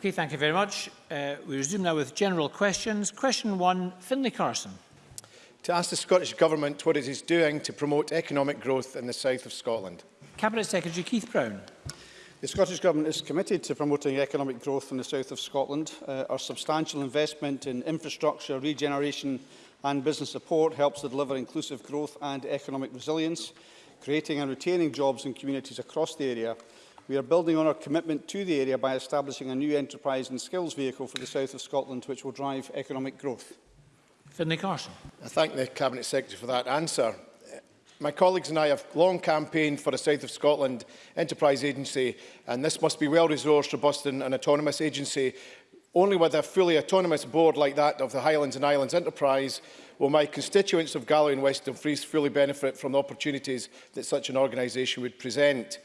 Okay, thank you very much. Uh, we resume now with general questions. Question one, Finlay Carson. To ask the Scottish Government what it is doing to promote economic growth in the south of Scotland. Cabinet Secretary Keith Brown. The Scottish Government is committed to promoting economic growth in the south of Scotland. Uh, our substantial investment in infrastructure, regeneration and business support helps to deliver inclusive growth and economic resilience, creating and retaining jobs in communities across the area We are building on our commitment to the area by establishing a new enterprise and skills vehicle for the south of Scotland, which will drive economic growth. Finlay Carson. I thank the Cabinet Secretary for that answer. My colleagues and I have long campaigned for a South of Scotland enterprise agency, and this must be well-resourced, robust and an autonomous agency. Only with a fully autonomous board like that of the Highlands and Islands Enterprise will my constituents of Galloway and West Dumfries fully benefit from the opportunities that such an organisation would present.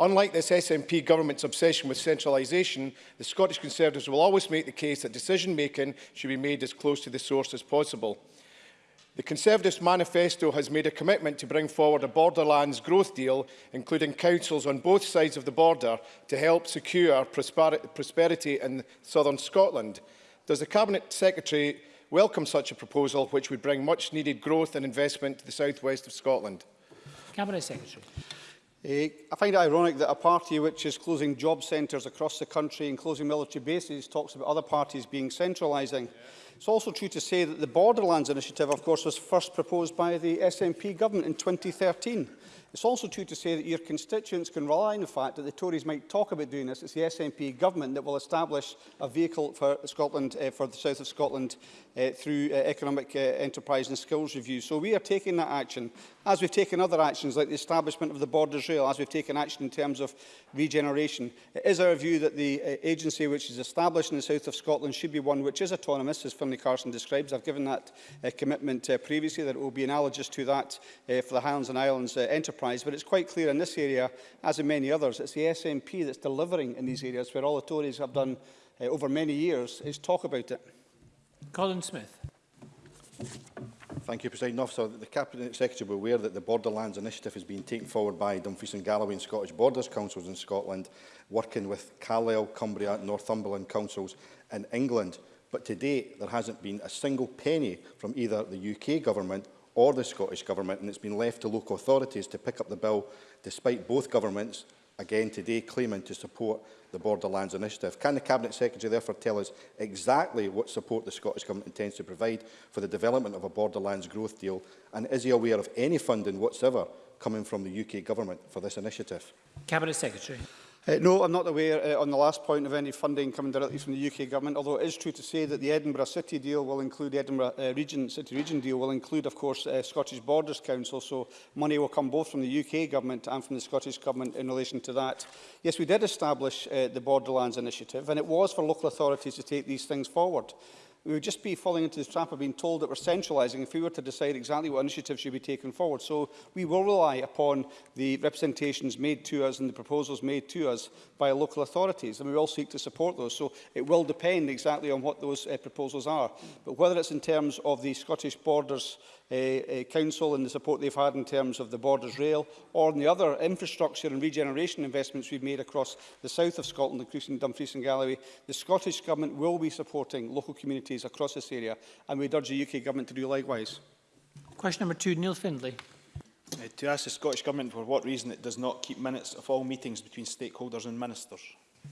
Unlike this SNP government's obsession with centralisation, the Scottish Conservatives will always make the case that decision-making should be made as close to the source as possible. The Conservatives' manifesto has made a commitment to bring forward a borderlands growth deal, including councils on both sides of the border, to help secure prosperity in southern Scotland. Does the Cabinet Secretary welcome such a proposal which would bring much needed growth and investment to the southwest of Scotland? Cabinet Secretary. Eh, I find it ironic that a party which is closing job centres across the country and closing military bases talks about other parties being centralising. Yeah. It's also true to say that the Borderlands Initiative, of course, was first proposed by the SNP government in 2013. It's also true to say that your constituents can rely on the fact that the Tories might talk about doing this. It's the SNP government that will establish a vehicle for Scotland, uh, for the south of Scotland, uh, through uh, economic uh, enterprise and skills review. So we are taking that action as we've taken other actions like the establishment of the Borders Rail, as we've taken action in terms of regeneration, it is our view that the uh, agency which is established in the south of Scotland should be one which is autonomous, as Finlay Carson describes. I've given that uh, commitment uh, previously that it will be analogous to that uh, for the Highlands and Islands uh, enterprise, but it's quite clear in this area, as in many others, it's the SNP that's delivering in these areas where all the Tories have done uh, over many years is talk about it. Colin Smith. Thank you, President Officer. The Cabinet Secretary will be aware that the Borderlands Initiative has been taken forward by Dumfries and Galloway and Scottish Borders Councils in Scotland, working with Carlisle, Cumbria and Northumberland Councils in England. But to date, there hasn't been a single penny from either the UK Government or the Scottish Government, and it's been left to local authorities to pick up the bill, despite both governments again today claiming to support the Borderlands Initiative. Can the Cabinet Secretary therefore tell us exactly what support the Scottish Government intends to provide for the development of a Borderlands growth deal and is he aware of any funding whatsoever coming from the UK Government for this initiative? Cabinet Secretary. Uh, no, I'm not aware uh, on the last point of any funding coming directly from the UK government, although it is true to say that the Edinburgh City deal will include, Edinburgh uh, region, City Region deal will include, of course, uh, Scottish Borders Council, so money will come both from the UK government and from the Scottish government in relation to that. Yes, we did establish uh, the Borderlands Initiative, and it was for local authorities to take these things forward we would just be falling into the trap of being told that we're centralising if we were to decide exactly what initiatives should be taken forward. So we will rely upon the representations made to us and the proposals made to us by local authorities, and we will seek to support those. So it will depend exactly on what those uh, proposals are. But whether it's in terms of the Scottish Borders uh, Council and the support they've had in terms of the Borders Rail or in the other infrastructure and regeneration investments we've made across the south of Scotland, including Dumfries and Galloway, the Scottish Government will be supporting local communities across this area and we urge the UK Government to do likewise. Question number two, Neil Findlay. Uh, to ask the Scottish Government for what reason it does not keep minutes of all meetings between stakeholders and ministers.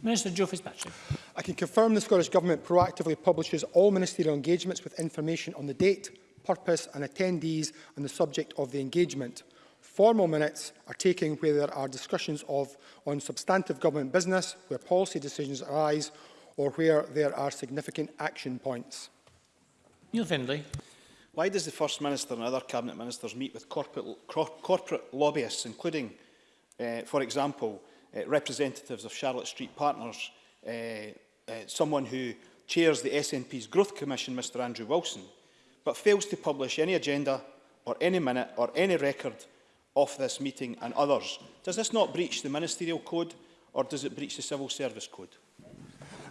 Minister Joe Fitzpatrick. I can confirm the Scottish Government proactively publishes all ministerial engagements with information on the date, purpose and attendees on the subject of the engagement. Formal minutes are taken where there are discussions of on substantive government business, where policy decisions arise or where there are significant action points. Neil Findlay. Why does the First Minister and other Cabinet Ministers meet with corporate, cor corporate lobbyists, including, uh, for example, uh, representatives of Charlotte Street Partners, uh, uh, someone who chairs the SNP's Growth Commission, Mr Andrew Wilson, but fails to publish any agenda or any minute or any record of this meeting and others. Does this not breach the Ministerial Code or does it breach the Civil Service Code?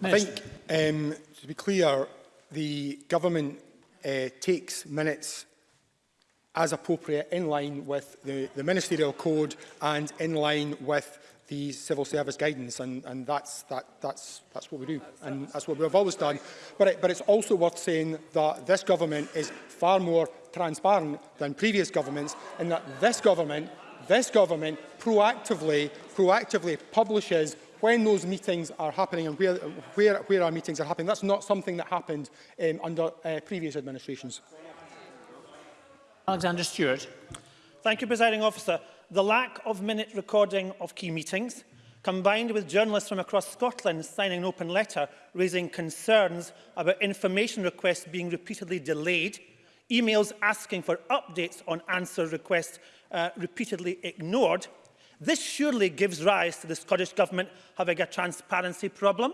I think, um, to be clear, the government uh, takes minutes as appropriate in line with the, the Ministerial Code and in line with the civil service guidance and, and that's, that, that's, that's what we do and that's what we've always done. But, it, but it's also worth saying that this government is far more transparent than previous governments and that this government, this government proactively, proactively publishes when those meetings are happening and where, where, where our meetings are happening. That's not something that happened um, under uh, previous administrations. Alexander Stewart. Thank you, Presiding Officer the lack of minute recording of key meetings, combined with journalists from across Scotland signing an open letter raising concerns about information requests being repeatedly delayed, emails asking for updates on answer requests uh, repeatedly ignored, this surely gives rise to the Scottish Government having a transparency problem?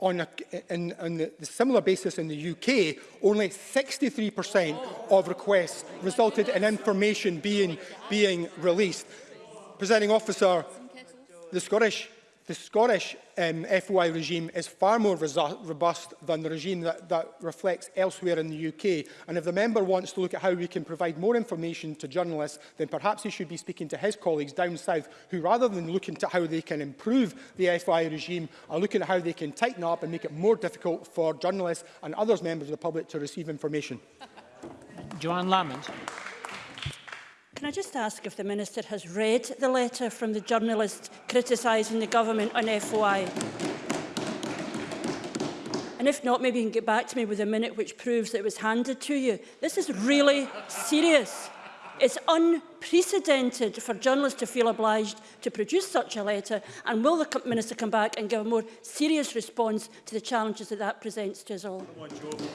on, a, in, on the, similar basis in the UK, only 63% of requests resulted in information being, being released. Presenting officer, the Scottish the Scottish um, FOI regime is far more robust than the regime that, that reflects elsewhere in the UK. And if the member wants to look at how we can provide more information to journalists, then perhaps he should be speaking to his colleagues down south, who rather than looking to how they can improve the FOI regime, are looking at how they can tighten up and make it more difficult for journalists and others members of the public to receive information. Joanne Lamont. Can I just ask if the Minister has read the letter from the journalist criticising the government on FOI? And if not, maybe you can get back to me with a minute which proves that it was handed to you. This is really serious. It's unprecedented for journalists to feel obliged to produce such a letter and will the Minister come back and give a more serious response to the challenges that that presents to us all?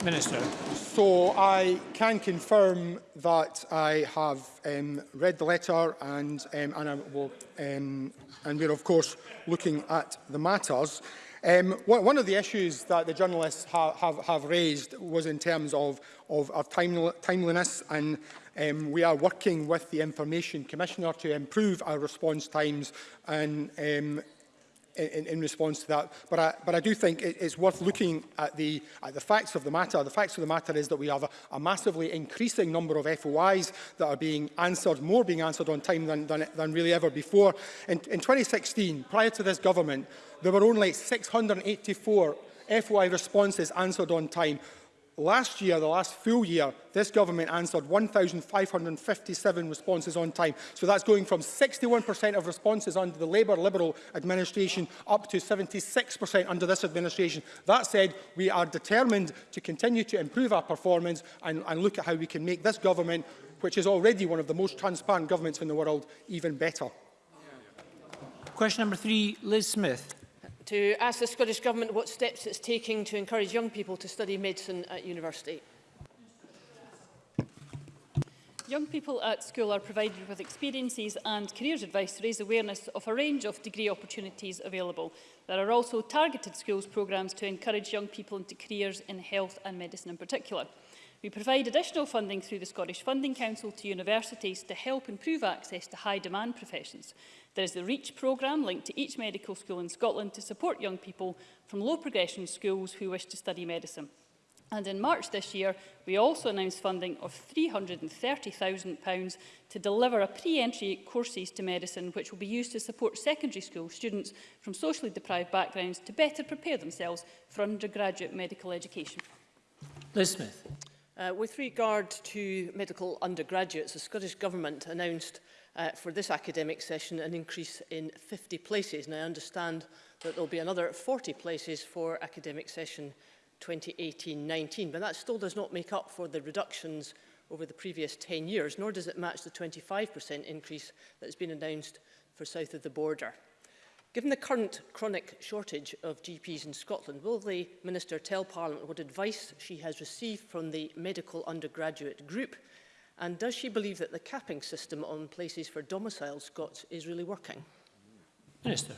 Minister. So I can confirm that I have um, read the letter and, um, and, I will, um, and we're of course looking at the matters. Um, one of the issues that the journalists ha have, have raised was in terms of, of, of timel timeliness and Um, we are working with the Information Commissioner to improve our response times and um, in, in response to that. But I, but I do think it, it's worth looking at the, at the facts of the matter. The facts of the matter is that we have a, a massively increasing number of FOIs that are being answered, more being answered on time than, than, than really ever before. In, in 2016, prior to this government, there were only 684 FOI responses answered on time. Last year, the last full year, this government answered 1,557 responses on time. So that's going from 61% of responses under the Labour Liberal administration up to 76% under this administration. That said, we are determined to continue to improve our performance and, and look at how we can make this government, which is already one of the most transparent governments in the world, even better. Question number three, Liz Smith to ask the Scottish Government what steps it's taking to encourage young people to study medicine at university. Young people at school are provided with experiences and careers advice to raise awareness of a range of degree opportunities available. There are also targeted schools programmes to encourage young people into careers in health and medicine in particular. We provide additional funding through the Scottish Funding Council to universities to help improve access to high demand professions. There is the REACH programme linked to each medical school in Scotland to support young people from low progression schools who wish to study medicine. And in March this year, we also announced funding of £330,000 to deliver a pre-entry courses to medicine, which will be used to support secondary school students from socially deprived backgrounds to better prepare themselves for undergraduate medical education. Liz Smith. Uh, with regard to medical undergraduates, the Scottish Government announced uh, for this academic session an increase in 50 places. And I understand that there'll be another 40 places for academic session 2018-19, but that still does not make up for the reductions over the previous 10 years, nor does it match the 25% increase that has been announced for south of the border. Given the current chronic shortage of GPs in Scotland, will the Minister tell Parliament what advice she has received from the medical undergraduate group And does she believe that the capping system on places for domiciled Scots is really working? Minister.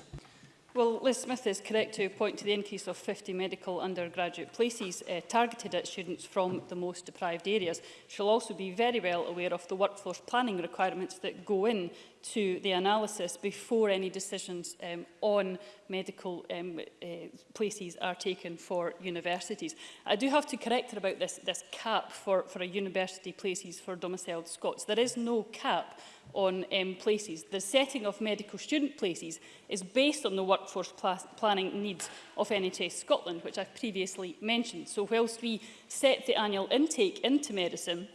Well, Liz Smith is correct to point to the increase of 50 medical undergraduate places uh, targeted at students from the most deprived areas. She'll also be very well aware of the workforce planning requirements that go in to the analysis before any decisions um, on medical um, uh, places are taken for universities. I do have to correct her about this, this cap for, for a university places for domiciled Scots. There is no cap on um, places. The setting of medical student places is based on the workforce pl planning needs of NHS Scotland, which I've previously mentioned. So whilst we set the annual intake into medicine,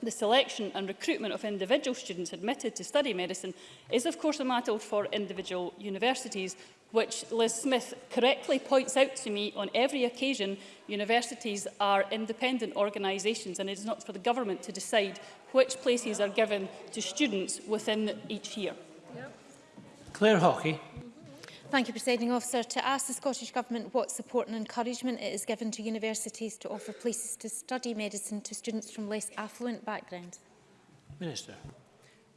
The selection and recruitment of individual students admitted to study medicine is of course a matter for individual universities, which Liz Smith correctly points out to me on every occasion universities are independent organisations and it is not for the government to decide which places are given to students within each year. Claire Hockey. Thank you, Presiding Officer. To ask the Scottish Government what support and encouragement it is given to universities to offer places to study medicine to students from less affluent backgrounds. Minister.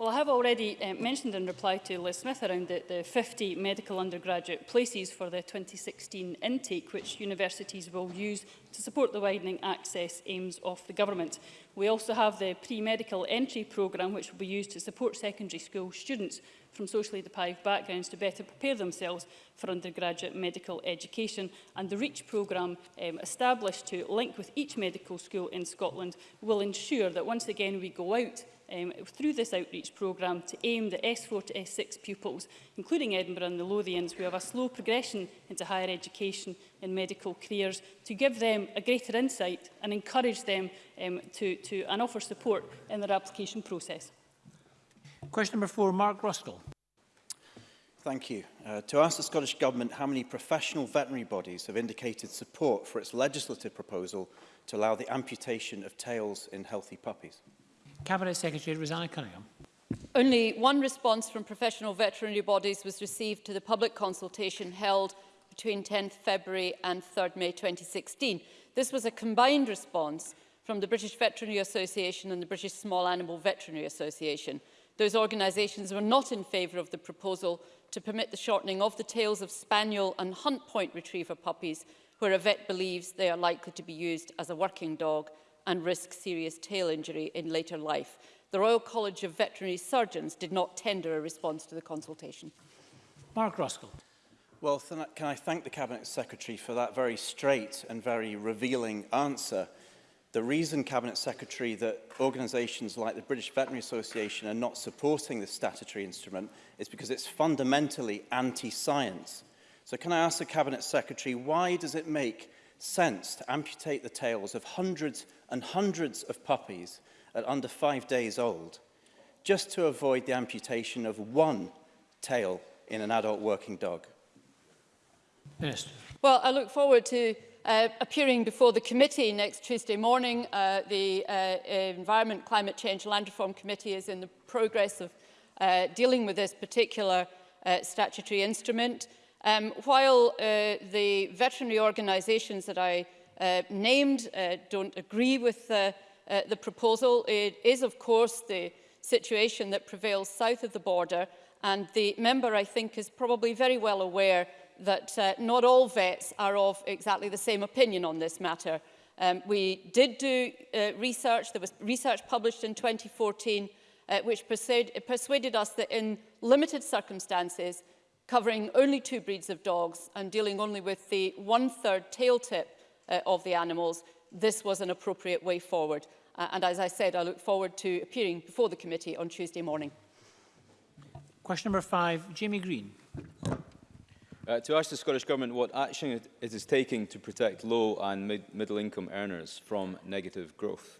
Well, I have already uh, mentioned in reply to Liz Smith around the, the 50 medical undergraduate places for the 2016 intake, which universities will use to support the widening access aims of the government. We also have the pre-medical entry programme, which will be used to support secondary school students from socially deprived backgrounds to better prepare themselves for undergraduate medical education. And the REACH programme um, established to link with each medical school in Scotland will ensure that once again we go out um, through this outreach programme to aim the S4 to S6 pupils, including Edinburgh and the Lothians, who have a slow progression into higher education and medical careers, to give them a greater insight and encourage them um, to, to, and offer support in their application process. Question number four, Mark Ruskell. Thank you. Uh, to ask the Scottish Government how many professional veterinary bodies have indicated support for its legislative proposal to allow the amputation of tails in healthy puppies. Cabinet Secretary Rosanna Cunningham. Only one response from professional veterinary bodies was received to the public consultation held between 10th February and 3rd May 2016. This was a combined response from the British Veterinary Association and the British Small Animal Veterinary Association. Those organisations were not in favour of the proposal to permit the shortening of the tails of spaniel and hunt point retriever puppies where a vet believes they are likely to be used as a working dog and risk serious tail injury in later life. The Royal College of Veterinary Surgeons did not tender a response to the consultation. Mark Roskell. Well, can I thank the Cabinet Secretary for that very straight and very revealing answer. The reason, Cabinet Secretary, that organisations like the British Veterinary Association are not supporting the statutory instrument is because it's fundamentally anti-science. So can I ask the Cabinet Secretary, why does it make since to amputate the tails of hundreds and hundreds of puppies at under five days old, just to avoid the amputation of one tail in an adult working dog? Yes. Well, I look forward to uh, appearing before the committee next Tuesday morning. Uh, the uh, Environment, Climate Change and Land Reform Committee is in the progress of uh, dealing with this particular uh, statutory instrument. Um, while uh, the veterinary organisations that I uh, named uh, don't agree with the, uh, the proposal, it is of course the situation that prevails south of the border and the member I think is probably very well aware that uh, not all vets are of exactly the same opinion on this matter. Um, we did do uh, research, there was research published in 2014 uh, which persuade, persuaded us that in limited circumstances covering only two breeds of dogs and dealing only with the one-third tail tip uh, of the animals, this was an appropriate way forward. Uh, and as I said, I look forward to appearing before the committee on Tuesday morning. Question number five, Jamie Green. Uh, to ask the Scottish Government what action it is taking to protect low and mid middle income earners from negative growth.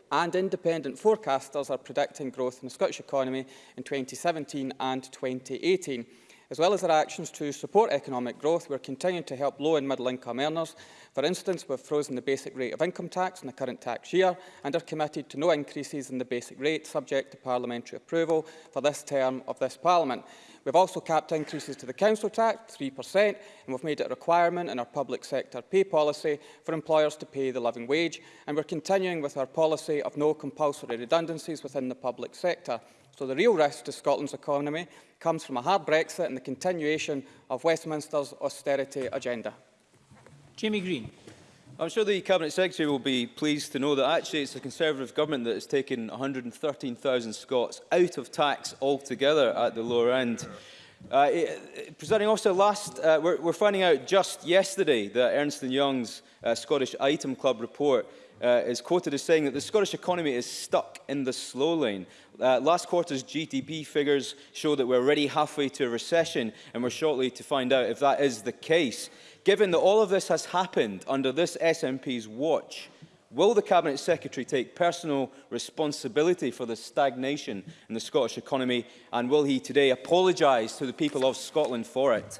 and independent forecasters are predicting growth in the Scottish economy in 2017 and 2018. as well as our actions to support economic growth, we're continuing to help low- and middle-income earners. For instance, we've frozen the basic rate of income tax in the current tax year and are committed to no increases in the basic rate subject to parliamentary approval for this term of this Parliament. We've also capped increases to the council tax, 3%, and we've made it a requirement in our public sector pay policy for employers to pay the living wage, and we're continuing with our policy of no compulsory redundancies within the public sector. So the real risk to Scotland's economy comes from a hard Brexit and the continuation of Westminster's austerity agenda. Jamie Green. I'm sure the Cabinet Secretary will be pleased to know that actually it's the Conservative government that has taken 113,000 Scots out of tax altogether at the lower end. Uh, it, presenting also last, uh, we're, we're finding out just yesterday that Ernst Young's uh, Scottish Item Club report uh, is quoted as saying that the Scottish economy is stuck in the slow lane. Uh, last quarter's GDP figures show that we're already halfway to a recession and we're shortly to find out if that is the case. Given that all of this has happened under this SNP's watch, Will the Cabinet Secretary take personal responsibility for the stagnation in the Scottish economy and will he today apologise to the people of Scotland for it?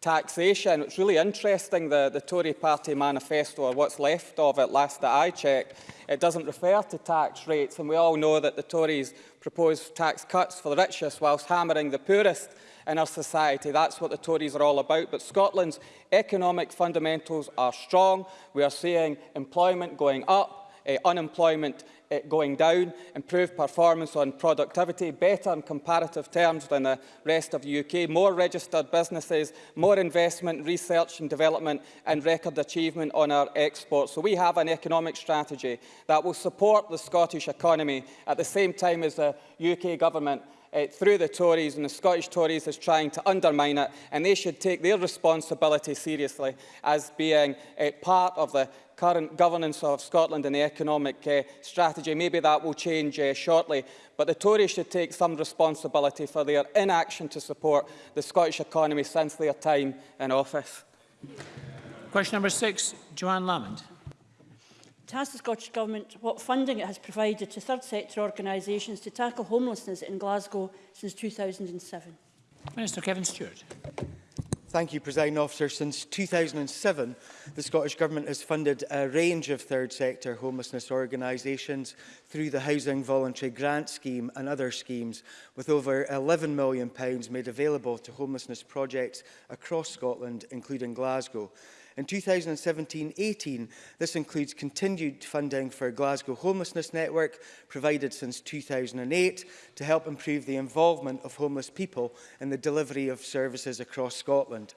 taxation. It's really interesting, the, the Tory party manifesto, or what's left of it last that I checked, it doesn't refer to tax rates, and we all know that the Tories propose tax cuts for the richest whilst hammering the poorest in our society. That's what the Tories are all about. But Scotland's economic fundamentals are strong. We are seeing employment going up, uh, unemployment uh, going down, improved performance on productivity, better in comparative terms than the rest of the UK, more registered businesses, more investment, research and development and record achievement on our exports. So we have an economic strategy that will support the Scottish economy at the same time as the UK government uh, through the Tories and the Scottish Tories is trying to undermine it and they should take their responsibility seriously as being uh, part of the current governance of Scotland and the economic uh, strategy. Maybe that will change uh, shortly, but the Tories should take some responsibility for their inaction to support the Scottish economy since their time in office. Question number six, Joanne Lamond. To ask the Scottish Government what funding it has provided to third sector organisations to tackle homelessness in Glasgow since 2007. Minister Kevin Stewart. Thank you, President Officer. Since 2007, the Scottish Government has funded a range of third sector homelessness organisations through the Housing Voluntary Grant Scheme and other schemes, with over £11 million made available to homelessness projects across Scotland, including Glasgow. In 2017-18, this includes continued funding for Glasgow Homelessness Network, provided since 2008, to help improve the involvement of homeless people in the delivery of services across Scotland.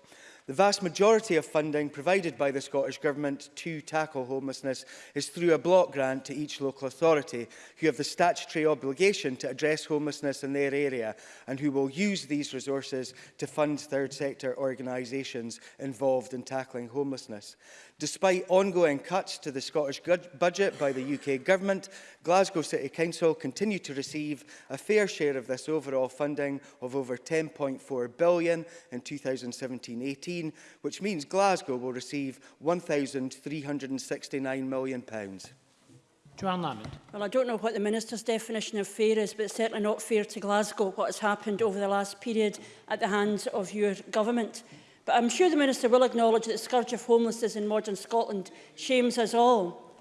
The vast majority of funding provided by the Scottish Government to tackle homelessness is through a block grant to each local authority, who have the statutory obligation to address homelessness in their area and who will use these resources to fund third sector organisations involved in tackling homelessness. Despite ongoing cuts to the Scottish budget by the UK Government, Glasgow City Council continue to receive a fair share of this overall funding of over £10.4 billion in 2017-18, which means Glasgow will receive £1,369 million. pounds. Joanne Lamond. Well, I don't know what the Minister's definition of fair is, but it's certainly not fair to Glasgow what has happened over the last period at the hands of your government. Mm -hmm. But I'm sure the Minister will acknowledge that the scourge of homelessness in modern Scotland shames us all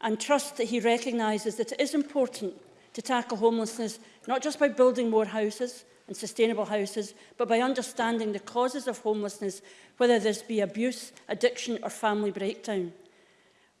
and trust that he recognises that it is important to tackle homelessness not just by building more houses and sustainable houses, but by understanding the causes of homelessness, whether this be abuse, addiction or family breakdown.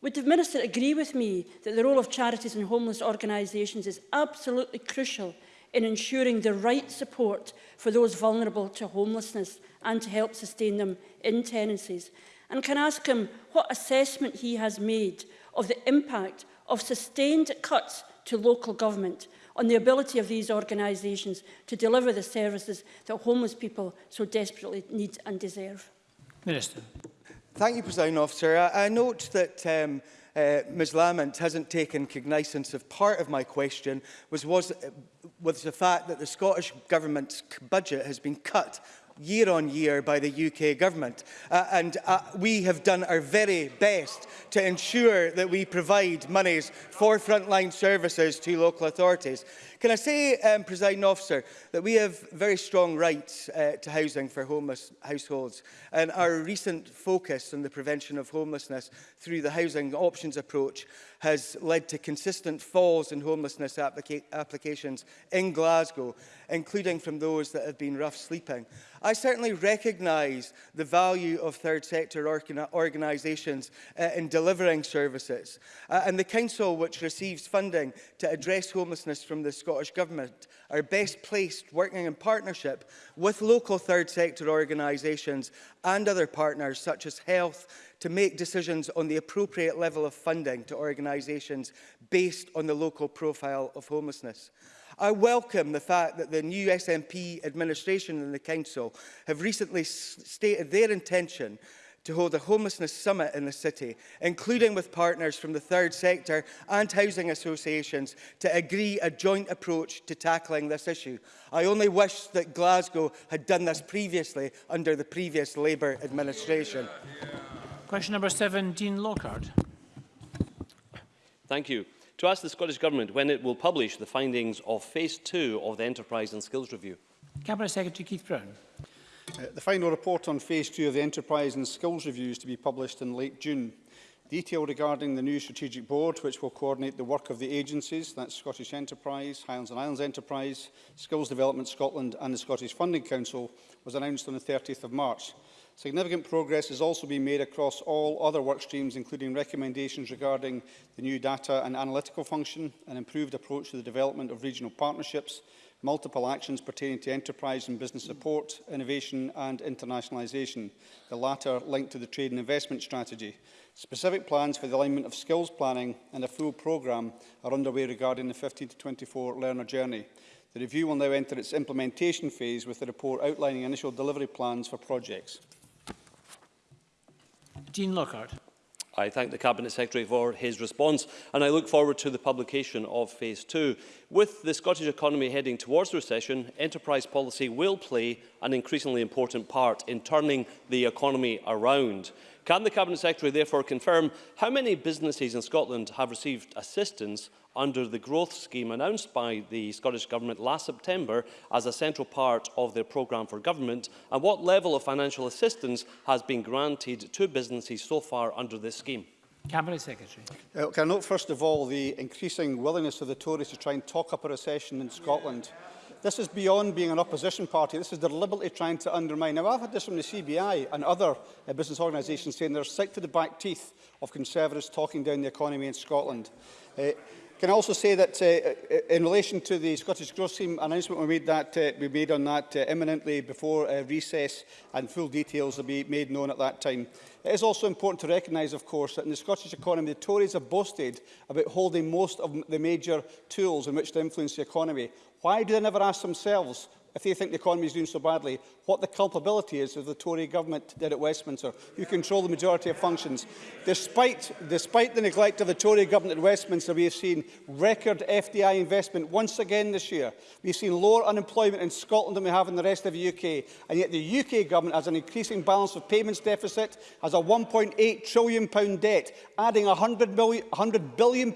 Would the Minister agree with me that the role of charities and homeless organisations is absolutely crucial in ensuring the right support for those vulnerable to homelessness and to help sustain them in tenancies? And can I ask him what assessment he has made of the impact of sustained cuts to local government on the ability of these organisations to deliver the services that homeless people so desperately need and deserve? Minister. Thank you, President Officer. I, I note that um, uh, Ms Lamont hasn't taken cognizance of part of my question, was, was, was the fact that the Scottish Government's budget has been cut year on year by the UK government. Uh, and uh, we have done our very best to ensure that we provide monies for frontline services to local authorities. Can I say, um, presiding officer, that we have very strong rights uh, to housing for homeless households. And our recent focus on the prevention of homelessness through the housing options approach has led to consistent falls in homelessness applica applications in Glasgow, including from those that have been rough sleeping. I certainly recognise the value of third sector organisations uh, in delivering services. Uh, and the Council, which receives funding to address homelessness from the Scottish Government, are best placed working in partnership with local third sector organisations and other partners such as health, to make decisions on the appropriate level of funding to organisations based on the local profile of homelessness. I welcome the fact that the new SNP administration and the Council have recently stated their intention to hold a homelessness summit in the city, including with partners from the third sector and housing associations to agree a joint approach to tackling this issue. I only wish that Glasgow had done this previously under the previous Labour administration. Question number seven, Dean Lockhart. Thank you to ask the Scottish Government when it will publish the findings of Phase 2 of the Enterprise and Skills Review. Cabinet Secretary Keith Brown. Uh, the final report on Phase 2 of the Enterprise and Skills Review is to be published in late June. Detail regarding the new strategic board, which will coordinate the work of the agencies, that's Scottish Enterprise, Highlands and Islands Enterprise, Skills Development Scotland and the Scottish Funding Council, was announced on the 30th of March. Significant progress has also been made across all other work streams, including recommendations regarding the new data and analytical function, an improved approach to the development of regional partnerships, multiple actions pertaining to enterprise and business support, innovation and internationalisation, the latter linked to the trade and investment strategy. Specific plans for the alignment of skills planning and a full programme are underway regarding the 15 to 24 learner journey. The review will now enter its implementation phase with the report outlining initial delivery plans for projects. Dean Lockhart. I thank the Cabinet Secretary for his response and I look forward to the publication of Phase 2. With the Scottish economy heading towards recession, enterprise policy will play an increasingly important part in turning the economy around. Can the Cabinet Secretary therefore confirm how many businesses in Scotland have received assistance under the growth scheme announced by the Scottish Government last September as a central part of their programme for government and what level of financial assistance has been granted to businesses so far under this scheme? Cabinet Secretary. Uh, can I note first of all the increasing willingness of the Tories to try and talk up a recession in Scotland? Yeah. This is beyond being an opposition party. This is deliberately trying to undermine. Now, I've had this from the CBI and other uh, business organisations saying they're sick to the back teeth of Conservatives talking down the economy in Scotland. Uh, Can I also say that uh, uh in relation to the Scottish Growth Team announcement we made, that, uh, we made on that uh, imminently before uh, recess and full details will be made known at that time. It is also important to recognise, of course, that in the Scottish economy, the Tories have boasted about holding most of the major tools in which to influence the economy. Why do they never ask themselves if they think the economy is doing so badly, what the culpability is of the Tory government did at Westminster, who control the majority of functions. Despite, despite the neglect of the Tory government at Westminster, we have seen record FDI investment once again this year. We've seen lower unemployment in Scotland than we have in the rest of the UK. And yet the UK government has an increasing balance of payments deficit, has a £1.8 trillion debt, adding £100, million, £100 billion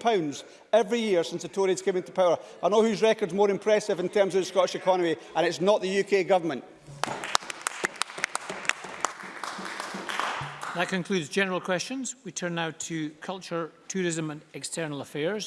every year since the Tories came into power. I know whose record's more impressive in terms of the Scottish economy, and it's not the UK government. That concludes general questions. We turn now to culture, tourism and external affairs.